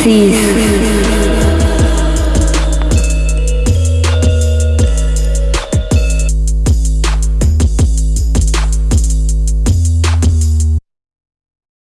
Oasis.